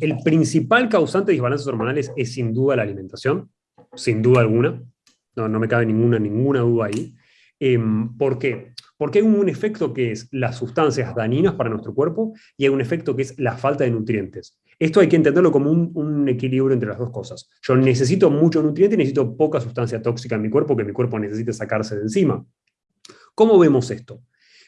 el principal causante de desbalances hormonales es sin duda la alimentación, sin duda alguna, no, no me cabe ninguna, ninguna duda ahí. Em, ¿Por qué? Porque hay un efecto que es las sustancias dañinas para nuestro cuerpo y hay un efecto que es la falta de nutrientes. Esto hay que entenderlo como un, un, equilibrio entre las dos cosas. Yo necesito mucho nutriente y necesito poca sustancia tóxica en mi cuerpo que mi cuerpo necesite sacarse de encima. ¿Cómo vemos esto?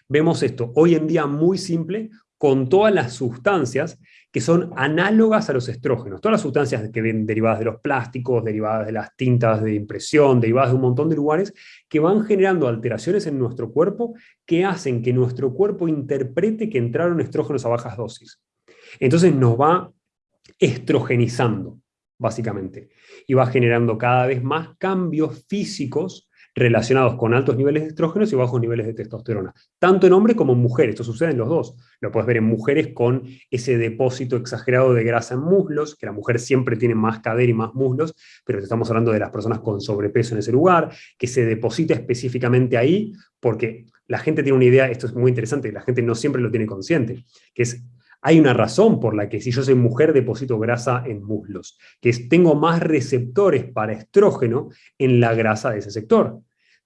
Vemos esto hoy en día muy simple con todas las sustancias que son análogas a los estrógenos. Todas las sustancias que ven derivadas de los plásticos, derivadas de las tintas de impresión, derivadas de un montón de lugares, que van generando alteraciones en nuestro cuerpo que hacen que nuestro cuerpo interprete que entraron estrógenos a bajas dosis. Entonces nos va estrogenizando, básicamente, y va generando cada vez más cambios físicos relacionados con altos niveles de estrógenos y bajos niveles de testosterona, tanto en hombres como en mujeres, esto sucede en los dos. Lo puedes ver en mujeres con ese depósito exagerado de grasa en muslos, que la mujer siempre tiene más cadera y más muslos, pero estamos hablando de las personas con sobrepeso en ese lugar, que se deposita específicamente ahí, porque la gente tiene una idea, esto es muy interesante, la gente no siempre lo tiene consciente, que es hay una razón por la que si yo soy mujer deposito grasa en muslos, que es tengo más receptores para estrógeno en la grasa de ese sector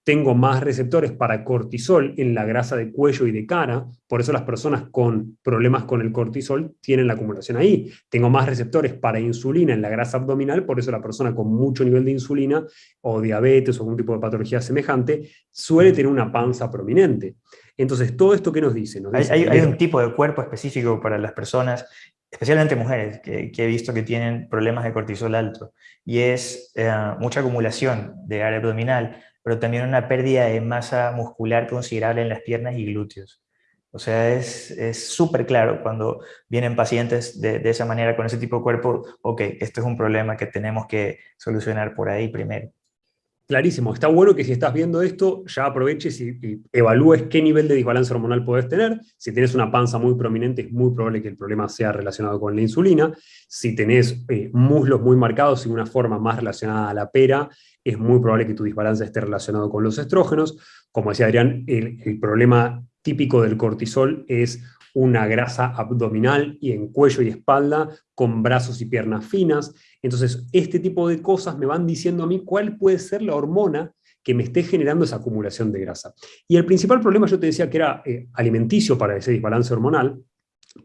tengo más receptores para cortisol en la grasa de cuello y de cara, por eso las personas con problemas con el cortisol tienen la acumulación ahí. Tengo más receptores para insulina en la grasa abdominal, por eso la persona con mucho nivel de insulina o diabetes o algún tipo de patología semejante suele tener una panza prominente. Entonces, todo esto que nos dice... hay, un tipo de cuerpo específico para las personas, especialmente mujeres, que, he visto que tienen problemas de cortisol alto, y es eh, mucha acumulación de área abdominal, pero también una pérdida de masa muscular considerable en las piernas y glúteos. O sea, es súper claro cuando vienen pacientes de, de, esa manera, con ese tipo de cuerpo, ok, esto es un problema que tenemos que solucionar por ahí primero. Clarísimo, está bueno que si estás viendo esto, ya aproveches y, evalúes qué nivel de desbalance hormonal puedes tener. Si tienes una panza muy prominente, es muy probable que el problema sea relacionado con la insulina. Si tenés eh, muslos muy marcados y una forma más relacionada a la pera, es muy probable que tu desbalance esté relacionado con los estrógenos. Como decía Adrián, el, problema típico del cortisol es una grasa abdominal y en cuello y espalda con brazos y piernas finas. Entonces, este tipo de cosas me van diciendo a mí cuál puede ser la hormona que me esté generando esa acumulación de grasa. Y el principal problema yo te decía que era eh, alimenticio para ese desbalance hormonal.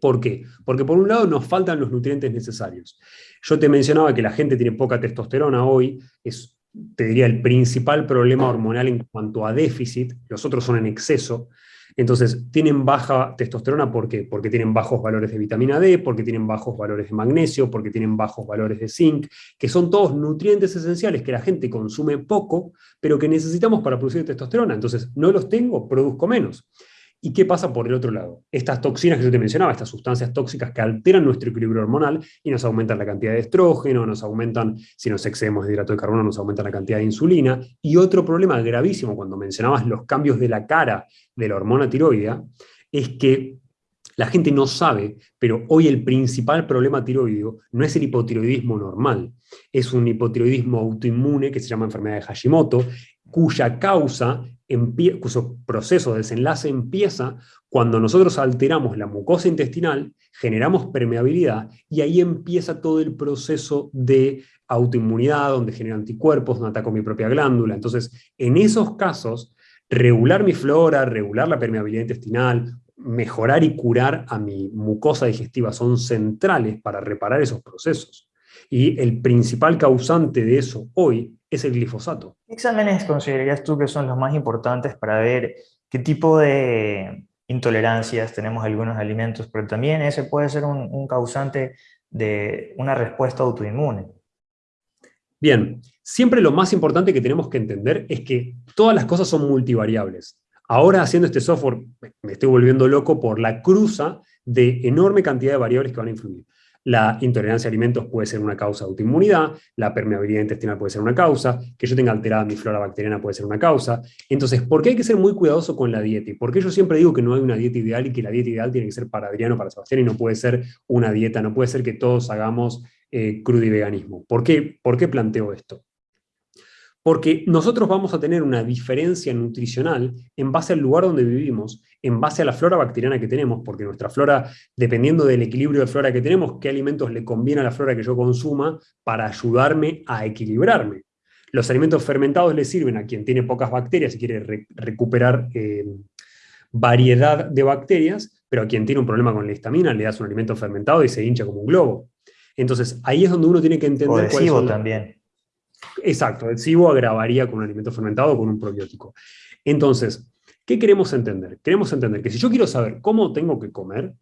¿Por qué? Porque por un lado nos faltan los nutrientes necesarios. Yo te mencionaba que la gente tiene poca testosterona hoy, es te diría, el principal problema hormonal en cuanto a déficit, los otros son en exceso. Entonces, tienen baja testosterona ¿por qué? porque tienen bajos valores de vitamina D, porque tienen bajos valores de magnesio, porque tienen bajos valores de zinc, que son todos nutrientes esenciales que la gente consume poco, pero que necesitamos para producir testosterona. Entonces, no los tengo, produzco menos. ¿Y qué pasa por el otro lado? Estas toxinas que yo te mencionaba, estas sustancias tóxicas que alteran nuestro equilibrio hormonal y nos aumentan la cantidad de estrógeno, nos aumentan, si nos excedemos de hidrato de carbono, nos aumentan la cantidad de insulina. Y otro problema gravísimo cuando mencionabas los cambios de la cara de la hormona tiroidea, es que la gente no sabe, pero hoy el principal problema tiroideo no es el hipotiroidismo normal, es un hipotiroidismo autoinmune que se llama enfermedad de Hashimoto, cuya causa cuyo proceso de desenlace empieza cuando nosotros alteramos la mucosa intestinal, generamos permeabilidad y ahí empieza todo el proceso de autoinmunidad, donde genero anticuerpos, donde ataco mi propia glándula. Entonces, en esos casos, regular mi flora, regular la permeabilidad intestinal, mejorar y curar a mi mucosa digestiva son centrales para reparar esos procesos. Y el principal causante de eso hoy es el glifosato. ¿Qué exámenes considerarías tú que son los más importantes para ver qué tipo de intolerancias tenemos a algunos alimentos, pero también ese puede ser un, causante de una respuesta autoinmune? Bien, siempre lo más importante que tenemos que entender es que todas las cosas son multivariables. Ahora haciendo este software me estoy volviendo loco por la cruza de enorme cantidad de variables que van a influir. La intolerancia a alimentos puede ser una causa de autoinmunidad, la permeabilidad intestinal puede ser una causa, que yo tenga alterada mi flora bacteriana puede ser una causa. Entonces, ¿por qué hay que ser muy cuidadoso con la dieta? ¿Y por qué yo siempre digo que no hay una dieta ideal y que la dieta ideal tiene que ser para Adriano, para Sebastián y no puede ser una dieta, no puede ser que todos hagamos eh, crudo y veganismo? ¿Por qué, ¿Por qué planteo esto? Porque nosotros vamos a tener una diferencia nutricional en base al lugar donde vivimos, en base a la flora bacteriana que tenemos, porque nuestra flora, dependiendo del equilibrio de flora que tenemos, qué alimentos le conviene a la flora que yo consuma para ayudarme a equilibrarme. Los alimentos fermentados le sirven a quien tiene pocas bacterias y quiere recuperar eh, variedad de bacterias, pero a quien tiene un problema con la histamina le das un alimento fermentado y se hincha como un globo. Entonces, ahí es donde uno tiene que entender... O también. Exacto, el SIBO agravaría con un alimento fermentado o con un probiótico. Entonces, ¿qué queremos entender? Queremos entender que si yo quiero saber cómo tengo que comer,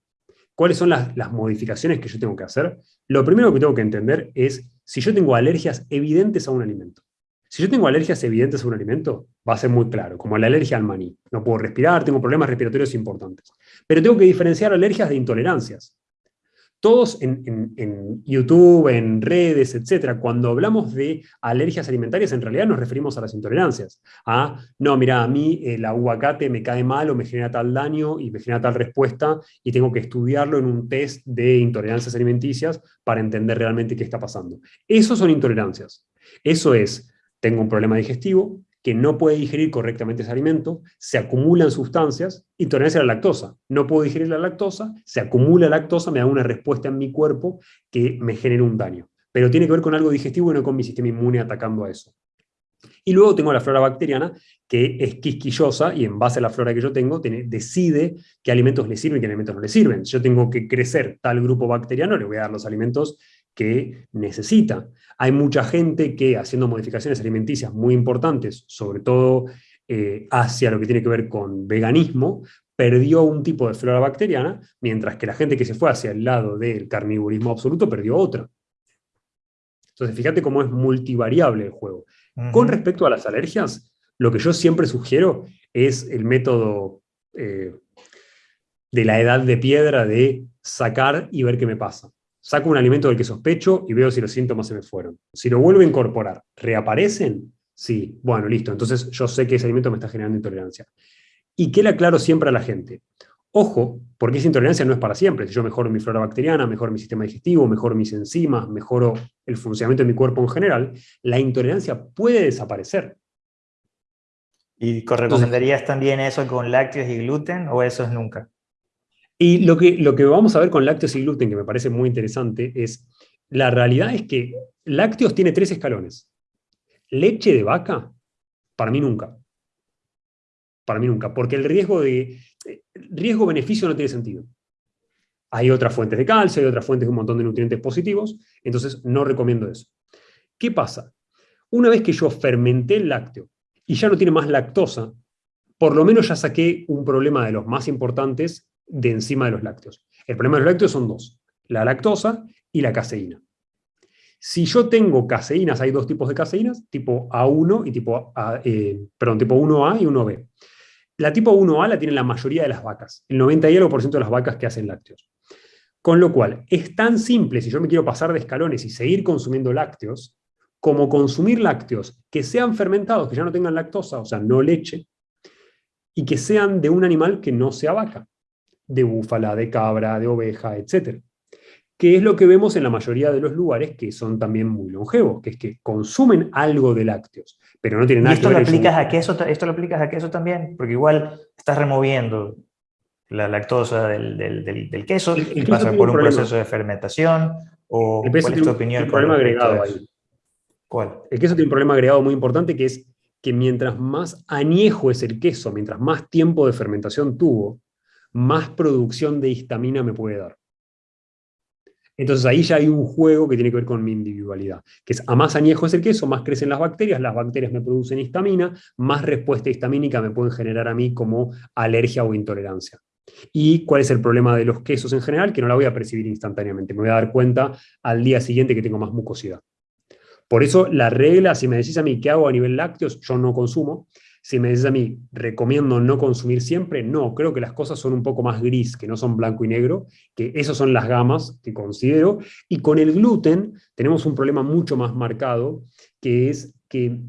cuáles son las, las, modificaciones que yo tengo que hacer, lo primero que tengo que entender es si yo tengo alergias evidentes a un alimento. Si yo tengo alergias evidentes a un alimento, va a ser muy claro, como la alergia al maní. No puedo respirar, tengo problemas respiratorios importantes. Pero tengo que diferenciar alergias de intolerancias. Todos en, YouTube, en redes, etcétera, cuando hablamos de alergias alimentarias, en realidad nos referimos a las intolerancias. A, no, mira, a mí el aguacate me cae mal o me genera tal daño y me genera tal respuesta y tengo que estudiarlo en un test de intolerancias alimenticias para entender realmente qué está pasando. Eso son intolerancias. Eso es, tengo un problema digestivo, que no puede digerir correctamente ese alimento, se acumulan sustancias, intolerancia a la lactosa. No puedo digerir la lactosa, se acumula lactosa, me da una respuesta en mi cuerpo que me genera un daño. Pero tiene que ver con algo digestivo y no con mi sistema inmune atacando a eso. Y luego tengo la flora bacteriana, que es quisquillosa y en base a la flora que yo tengo, decide qué alimentos le sirven y qué alimentos no le sirven. Si yo tengo que crecer tal grupo bacteriano, le voy a dar los alimentos que necesita. Hay mucha gente que haciendo modificaciones alimenticias muy importantes, sobre todo eh, hacia lo que tiene que ver con veganismo, perdió un tipo de flora bacteriana, mientras que la gente que se fue hacia el lado del carnivorismo absoluto perdió otra. Entonces, fíjate cómo es multivariable el juego. Con respecto a las alergias, lo que yo siempre sugiero es el método eh, de la edad de piedra de sacar y ver qué me pasa saco un alimento del que sospecho y veo si los síntomas se me fueron. Si lo vuelvo a incorporar, ¿reaparecen? Sí, bueno, listo, entonces yo sé que ese alimento me está generando intolerancia. ¿Y qué le aclaro siempre a la gente? Ojo, porque esa intolerancia no es para siempre. Si yo mejoro mi flora bacteriana, mejoro mi sistema digestivo, mejoro mis enzimas, mejoro el funcionamiento de mi cuerpo en general, la intolerancia puede desaparecer. ¿Y recomendarías también eso con lácteos y gluten o eso es nunca? Y lo que, lo que vamos a ver con lácteos y gluten, que me parece muy interesante, es la realidad es que lácteos tiene tres escalones. Leche de vaca, para mí nunca. Para mí nunca, porque el riesgo de riesgo-beneficio no tiene sentido. Hay otras fuentes de calcio, hay otras fuentes de un montón de nutrientes positivos, entonces no recomiendo eso. ¿Qué pasa? Una vez que yo fermenté el lácteo y ya no tiene más lactosa, por lo menos ya saqué un problema de los más importantes de encima de los lácteos. El problema de los lácteos son dos, la lactosa y la caseína. Si yo tengo caseínas, hay dos tipos de caseínas, tipo A1 y tipo, A, eh, perdón, tipo 1A y 1B. La tipo 1A la tienen la mayoría de las vacas, el 90 y algo por ciento de las vacas que hacen lácteos. Con lo cual, es tan simple, si yo me quiero pasar de escalones y seguir consumiendo lácteos, como consumir lácteos que sean fermentados, que ya no tengan lactosa, o sea, no leche, y que sean de un animal que no sea vaca de búfala, de cabra, de oveja, etc. Que es lo que vemos en la mayoría de los lugares que son también muy longevos, que es que consumen algo de lácteos, pero no tienen nada esto que ver lo aplicas a queso, ¿Esto lo aplicas a queso también? Porque igual estás removiendo la lactosa del, del, queso y pasa por un proceso de fermentación. O, el queso tiene opinión un problema agregado ahí. ¿Cuál? El queso tiene un problema agregado muy importante que es que mientras más añejo es el queso, mientras más tiempo de fermentación tuvo, más producción de histamina me puede dar. Entonces ahí ya hay un juego que tiene que ver con mi individualidad, que es a más añejo es el queso, más crecen las bacterias, las bacterias me producen histamina, más respuesta histamínica me pueden generar a mí como alergia o intolerancia. ¿Y cuál es el problema de los quesos en general? Que no la voy a percibir instantáneamente, me voy a dar cuenta al día siguiente que tengo más mucosidad. Por eso la regla, si me decís a mí qué hago a nivel lácteos, yo no consumo, si me dices a mí, ¿recomiendo no consumir siempre? No, creo que las cosas son un poco más gris, que no son blanco y negro, que esas son las gamas que considero. Y con el gluten tenemos un problema mucho más marcado, que es que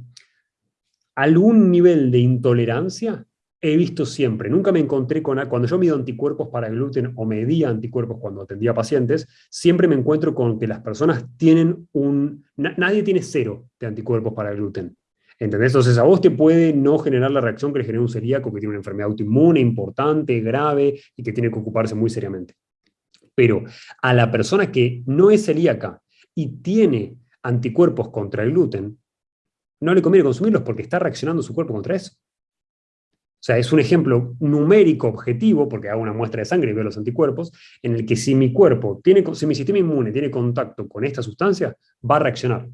algún nivel de intolerancia he visto siempre. Nunca me encontré con, cuando yo mido anticuerpos para gluten o medía anticuerpos cuando atendía pacientes, siempre me encuentro con que las personas tienen un, nadie tiene cero de anticuerpos para gluten ¿Entendés? Entonces a vos te puede no generar la reacción que le genera un celíaco que tiene una enfermedad autoinmune importante, grave y que tiene que ocuparse muy seriamente. Pero a la persona que no es celíaca y tiene anticuerpos contra el gluten, no le conviene consumirlos porque está reaccionando su cuerpo contra eso. O sea, es un ejemplo numérico objetivo, porque hago una muestra de sangre y veo los anticuerpos, en el que si mi cuerpo, tiene, si mi sistema inmune tiene contacto con esta sustancia, va a reaccionar.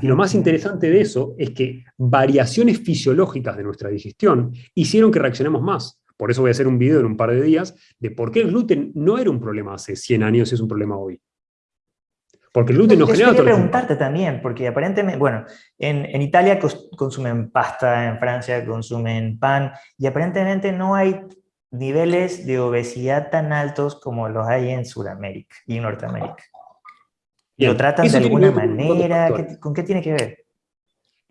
Y lo más interesante de eso es que variaciones fisiológicas de nuestra digestión hicieron que reaccionemos más. Por eso voy a hacer un video en un par de días de por qué el gluten no era un problema hace 100 años y es un problema hoy. Porque el gluten no genera... Quería preguntarte también, porque aparentemente, bueno, en, en, Italia consumen pasta, en Francia consumen pan, y aparentemente no hay niveles de obesidad tan altos como los hay en Sudamérica y en ¿Lo tratan de alguna manera? ¿Con qué tiene que ver?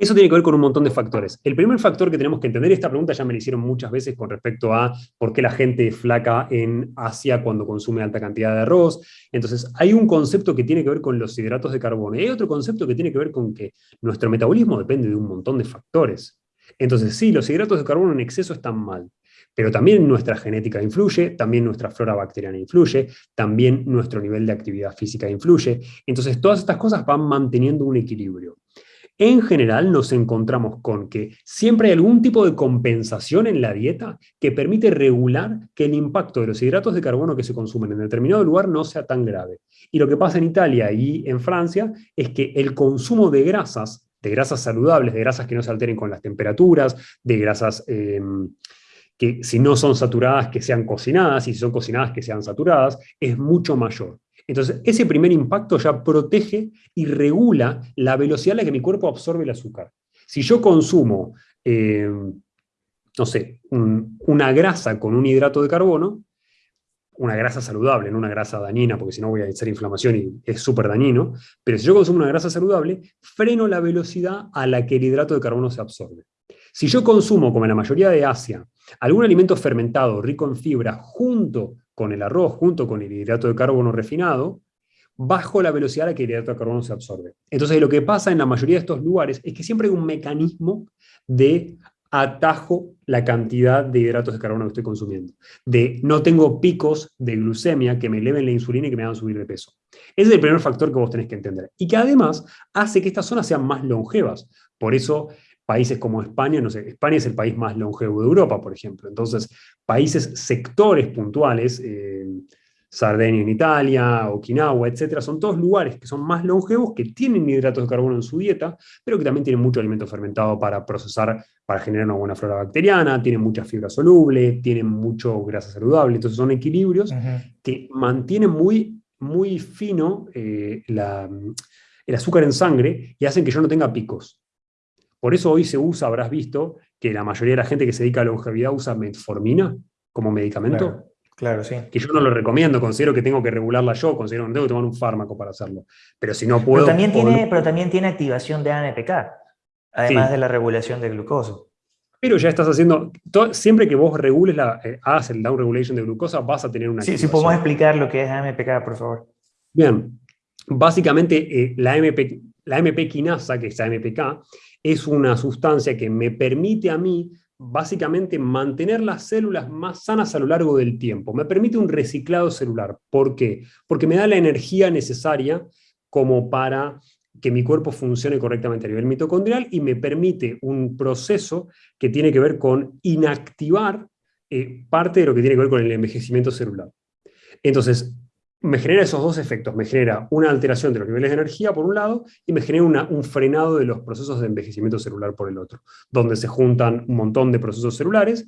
Eso tiene que ver con un montón de factores. El primer factor que tenemos que entender, esta pregunta ya me la hicieron muchas veces con respecto a por qué la gente flaca en Asia cuando consume alta cantidad de arroz. Entonces, hay un concepto que tiene que ver con los hidratos de carbono. Y hay otro concepto que tiene que ver con que nuestro metabolismo depende de un montón de factores. Entonces, sí, los hidratos de carbono en exceso están mal. Pero también nuestra genética influye, también nuestra flora bacteriana influye, también nuestro nivel de actividad física influye. Entonces, todas estas cosas van manteniendo un equilibrio en general nos encontramos con que siempre hay algún tipo de compensación en la dieta que permite regular que el impacto de los hidratos de carbono que se consumen en determinado lugar no sea tan grave. Y lo que pasa en Italia y en Francia es que el consumo de grasas, de grasas saludables, de grasas que no se alteren con las temperaturas, de grasas... Em, que si no son saturadas, que sean cocinadas, y si son cocinadas, que sean saturadas, es mucho mayor. Entonces, ese primer impacto ya protege y regula la velocidad a la que mi cuerpo absorbe el azúcar. Si yo consumo, eh, no sé, una grasa con un hidrato de carbono, una grasa saludable, no una grasa dañina, porque si no voy a hacer inflamación y es súper dañino, pero si yo consumo una grasa saludable, freno la velocidad a la que el hidrato de carbono se absorbe. Si yo consumo, como en la mayoría de Asia, algún alimento fermentado rico en fibra junto con el arroz junto con el hidrato de carbono refinado, bajo la velocidad a la que el hidrato de carbono se absorbe. Entonces lo que pasa en la mayoría de estos lugares es que siempre hay un mecanismo de atajo la cantidad de hidratos de carbono que estoy consumiendo. De no tengo picos de glucemia que me eleven la insulina y que me hagan subir de peso. Ese es el primer factor que vos tenés que entender. Y que además hace que estas zonas sean más longevas. Por eso países como España, no sé, España es el país más longevo de Europa, por ejemplo. Entonces, países, sectores puntuales, eh, Sardeña en Italia, Okinawa, etcétera, son todos lugares que son más longevos, que tienen hidratos de carbono en su dieta, pero que también tienen mucho alimento fermentado para procesar, para generar una buena flora bacteriana, tienen mucha fibra soluble, tienen mucho grasa saludable, entonces son equilibrios que mantienen muy, muy fino eh, el azúcar en sangre y hacen que yo no tenga picos. Por eso hoy se usa, habrás visto, que la mayoría de la gente que se dedica a la longevidad usa metformina como medicamento. Claro, sí. Que yo no lo recomiendo, considero que tengo que regularla yo, considero que tengo que tomar un fármaco para hacerlo. Pero si no puedo... Pero también tiene, pero también tiene activación de ANPK, además de la regulación de glucosa. Pero ya estás haciendo, siempre que vos regules la, eh, hagas el down regulation de glucosa, vas a tener una Sí, si podemos explicar lo que es AMPK, por favor. Bien, básicamente eh, la, MP, la MP quinasa, que es AMPK, es una sustancia que me permite a mí básicamente mantener las células más sanas a lo largo del tiempo. Me permite un reciclado celular. ¿Por qué? Porque me da la energía necesaria como para que mi cuerpo funcione correctamente a nivel mitocondrial y me permite un proceso que tiene que ver con inactivar eh, parte de lo que tiene que ver con el envejecimiento celular. Entonces, me genera esos dos efectos. Me genera una alteración de los niveles de energía por un lado y me genera un frenado de los procesos de envejecimiento celular por el otro, donde se juntan un montón de procesos celulares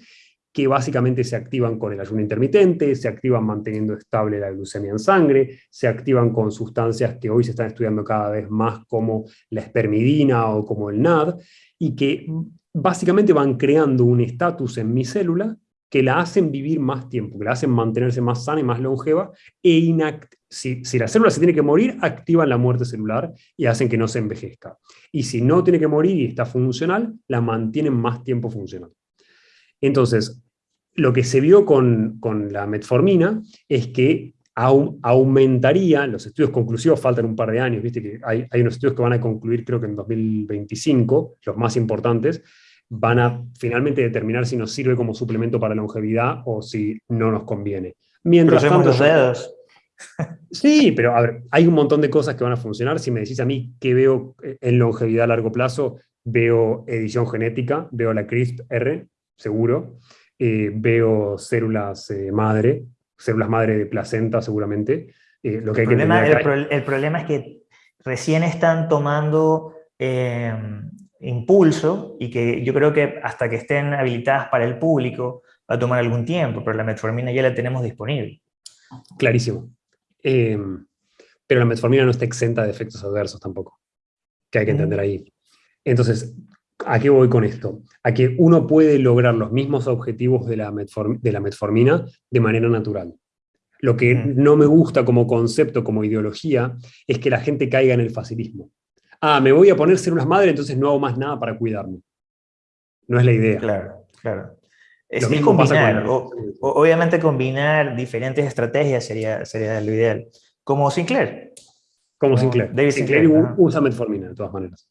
que básicamente se activan con el ayuno intermitente, se activan manteniendo estable la glucemia en sangre, se activan con sustancias que hoy se están estudiando cada vez más como la espermidina o como el NAD, y que básicamente van creando un estatus en mi célula que la hacen vivir más tiempo, que la hacen mantenerse más sana y más longeva, e si, si la célula se tiene que morir, activan la muerte celular y hacen que no se envejezca. Y si no tiene que morir y está funcional, la mantienen más tiempo funcional. Entonces, lo que se vio con, con la metformina es que aumentaría, los estudios conclusivos faltan un par de años, viste que hay, hay, unos estudios que van a concluir creo que en 2025, los más importantes, van a finalmente determinar si nos sirve como suplemento para longevidad o si no nos conviene. Mientras tanto, los dedos. Sí, pero a ver, hay un montón de cosas que van a funcionar. Si me decís a mí qué veo en longevidad a largo plazo, veo edición genética, veo la CRISPR, seguro, eh, veo células eh, madre, células madre de placenta seguramente. Eh, lo que el, problema, el, problema es que recién están tomando impulso y que yo creo que hasta que estén habilitadas para el público va a tomar algún tiempo, pero la metformina ya la tenemos disponible. Clarísimo. pero la metformina no está exenta de efectos adversos tampoco, que hay que entender ahí. Entonces, ¿A qué voy con esto? A que uno puede lograr los mismos objetivos de la, metformina de manera natural. Lo que no me gusta como concepto, como ideología, es que la gente caiga en el facilismo. Ah, me voy a poner células madre, entonces no hago más nada para cuidarme. No es la idea. Claro, claro. Es, combinar, obviamente combinar diferentes estrategias sería, sería lo ideal. Como Sinclair. Como, Sinclair. David Sinclair, usa metformina, de todas maneras.